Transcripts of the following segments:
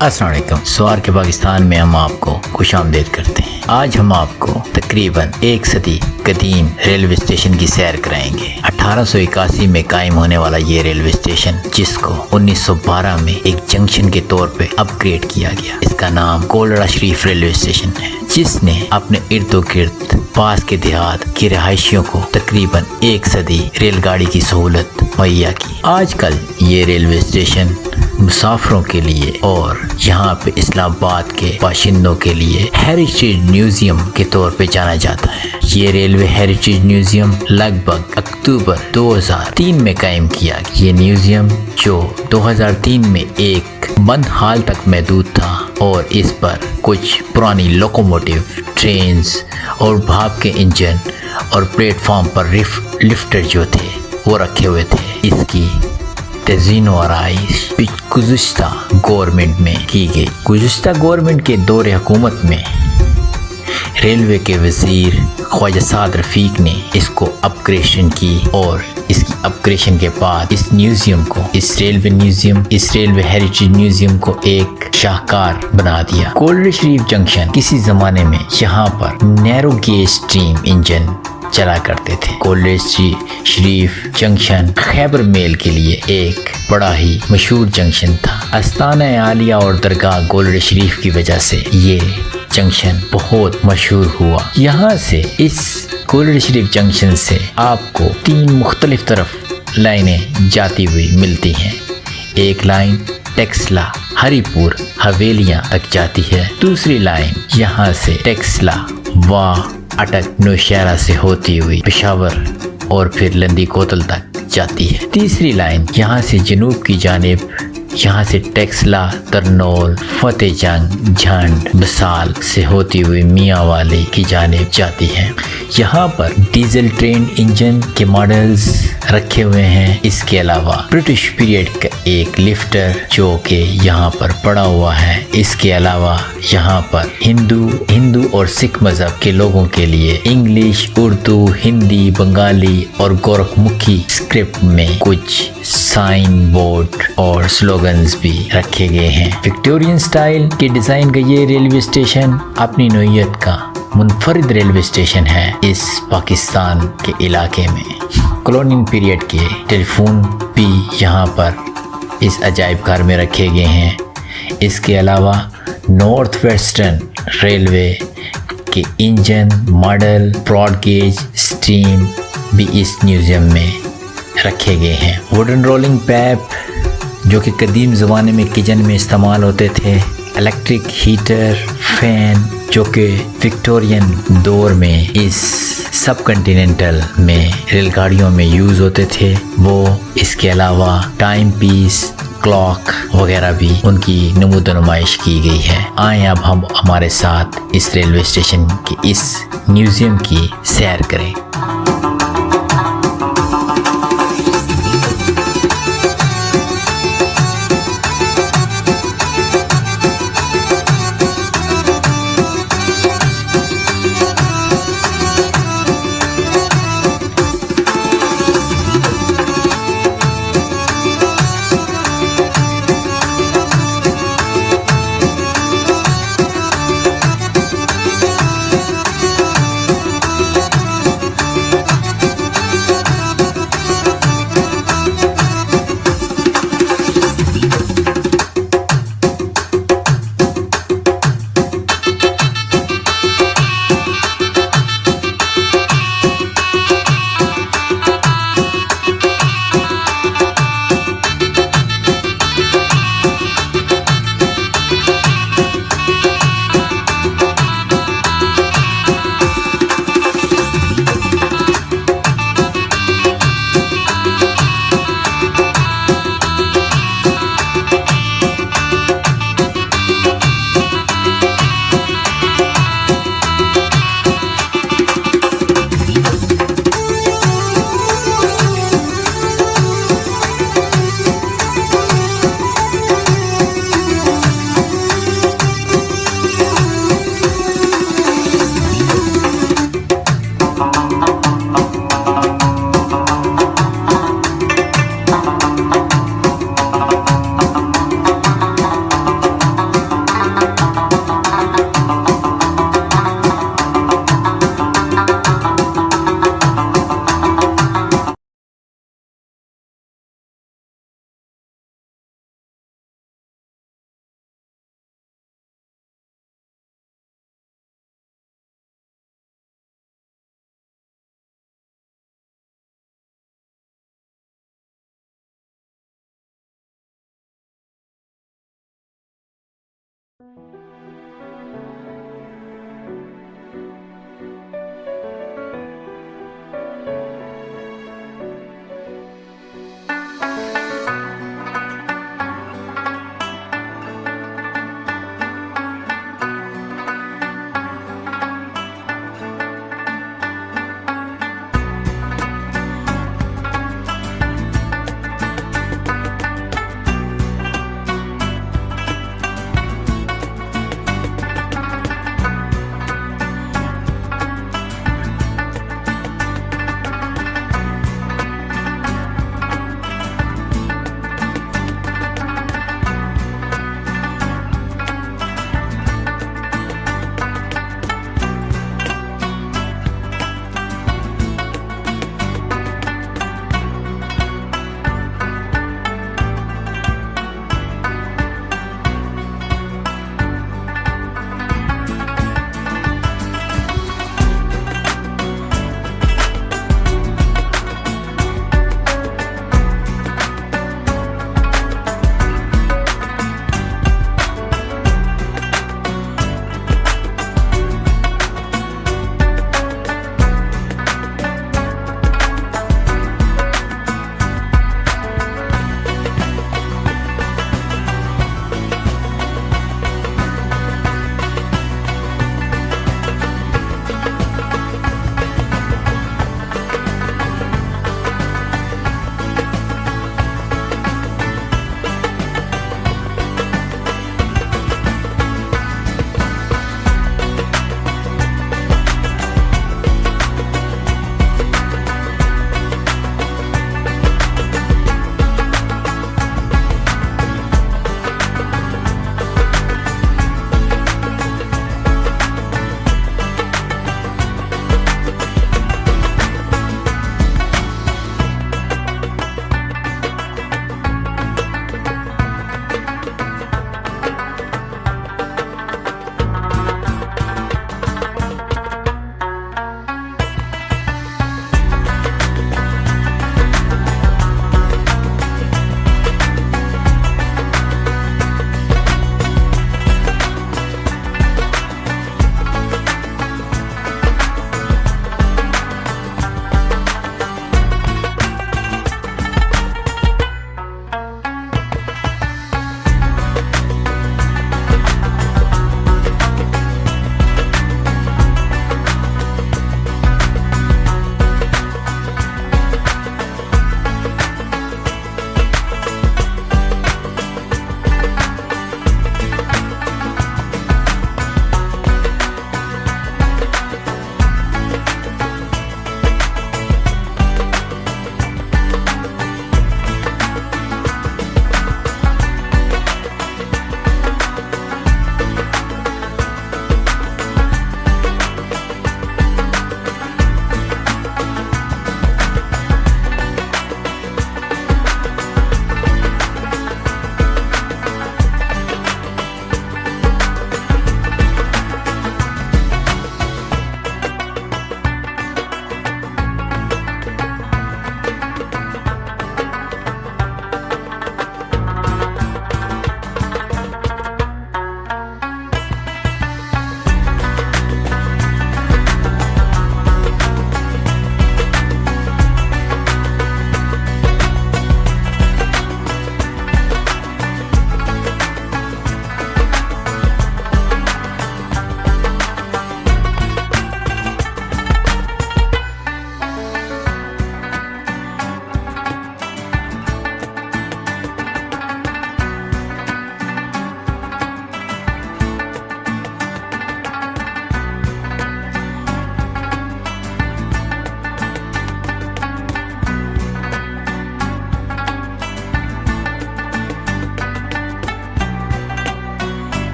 السلام علیکم۔ سوار کے پاکستان میں ہم آپ کو خوش آمدید کرتے ہیں۔ آج ہم آپ کو تقریباً ایک صدی قدیم ریلوے اسٹیشن کی سیر کرائیں گے۔ اٹھارہ سو اکاسی میں قائم ہونے والا یہ ریلوے اسٹیشن، جس کو انیس سو بارہ میں ایک جنکشن کے طور پہ اپ گریڈ کیا گیا، اس کا نام کولڑا شریف ریلوے اسٹیشن ہے، جس نے اپنے ارد و گرد پاس کے دیہات کی رہائشیوں کو تقریباً ایک صدی ریل گاڑی کی سہولت مہیا کی۔ آج کل یہ ریلوے اسٹیشن مسافروں کے لیے اور یہاں پہ اسلام آباد کے باشندوں کے لیے ہیریٹیج میوزیم کے طور پہ جانا جاتا ہے۔ یہ ریلوے ہیریٹیج میوزیم لگ بھگ اکتوبر دو ہزار تین میں قائم کیا یہ میوزیم جو دو ہزار تین میں ایک بند حال تک محدود تھا اور اس پر کچھ پرانی لوکوموٹیو ٹرینز اور بھاپ کے انجن اور پلیٹ فارم پر لفٹر جو تھے وہ رکھے ہوئے تھے۔ اس کی تزین و آرائش گزشتہ گورنمنٹ میں کی گئی۔ گزشتہ گورنمنٹ کے دور حکومت میں ریلوے کے وزیر خواجہ سعد رفیق نے اس کو اپگریشن کی اور اس کی اپگریشن کے بعد اس میوزیم کو، اس ریلوے میوزیم، اس ریلوے ہیریٹیج میوزیم کو ایک شاہکار بنا دیا۔ کولڈ شریف جنکشن کسی زمانے میں یہاں پر نیرو گیج ٹریم انجن چلا کرتے تھے۔ کولڈ جی، شریف جنکشن، خیبر میل کے لیے ایک بڑا ہی مشہور جنکشن تھا۔ استانہ عالیہ اور درگاہ گولڈ شریف کی وجہ سے یہ جنکشن بہت مشہور ہوا۔ یہاں سے اس گولڈ شریف جنکشن سے آپ کو تین مختلف طرف لائنیں جاتی ہوئی ملتی ہیں۔ ایک لائن ٹیکسلا ہری پور حویلیاں تک جاتی ہے۔ دوسری لائن یہاں سے ٹیکسلا وا اٹک نوشہرہ سے ہوتی ہوئی پشاور اور پھر لندی کوتل تک جاتی ہے۔ تیسری لائن یہاں سے جنوب کی جانب یہاں سے ٹیکسلا، ترنول، فتح جنگ، جھنڈ بسال سے ہوتی ہوئی میاں والی کی جانب جاتی ہے یہاں پر ڈیزل ٹرین انجن کے ماڈلز رکھے ہوئے ہیں۔ اس کے علاوہ برٹش پیریڈ کا ایک لفٹر جو کہ یہاں پر پڑا ہوا ہے۔ اس کے علاوہ یہاں پر ہندو ہندو اور سکھ مذہب کے لوگوں کے لیے انگلش، اردو، ہندی، بنگالی اور گورکھ مکھی اسکرپٹ میں کچھ سائن بورڈ اور سلوگنز بھی رکھے گئے ہیں وکٹورین سٹائل کے ڈیزائن کا یہ ریلوے اسٹیشن اپنی نوعیت کا منفرد ریلوے اسٹیشن ہے اس پاکستان کے علاقے میں کلونین پیریڈ کے ٹیلی فون بھی یہاں پر اس عجائب گھر میں رکھے گئے ہیں اس کے علاوہ نارتھ ویسٹرن ریلوے کے engine model broad gauge steam بھی اس میوزیم میں رکھے گئے ہیں ووڈن رولنگ پیپ جو کہ قدیم زمانے میں کچن میں استعمال ہوتے تھے۔ الیکٹرک ہیٹر فین جو کہ وکٹورین دور میں اس سب کنٹیننٹل میں ریل گاڑیوں میں یوز ہوتے تھے، وہ اس کے علاوہ ٹائم پیس کلاک وغیرہ بھی ان کی نمود و نمائش کی گئی ہے۔ آئیں اب ہم ہمارے ساتھ اس ریلوے اسٹیشن کی اس میوزیم کی سیر کریں۔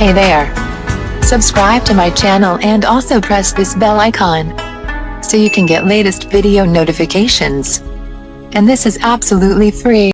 Hey there. Subscribe to my channel and also press this bell icon. So you can get latest video notifications. And this is absolutely free.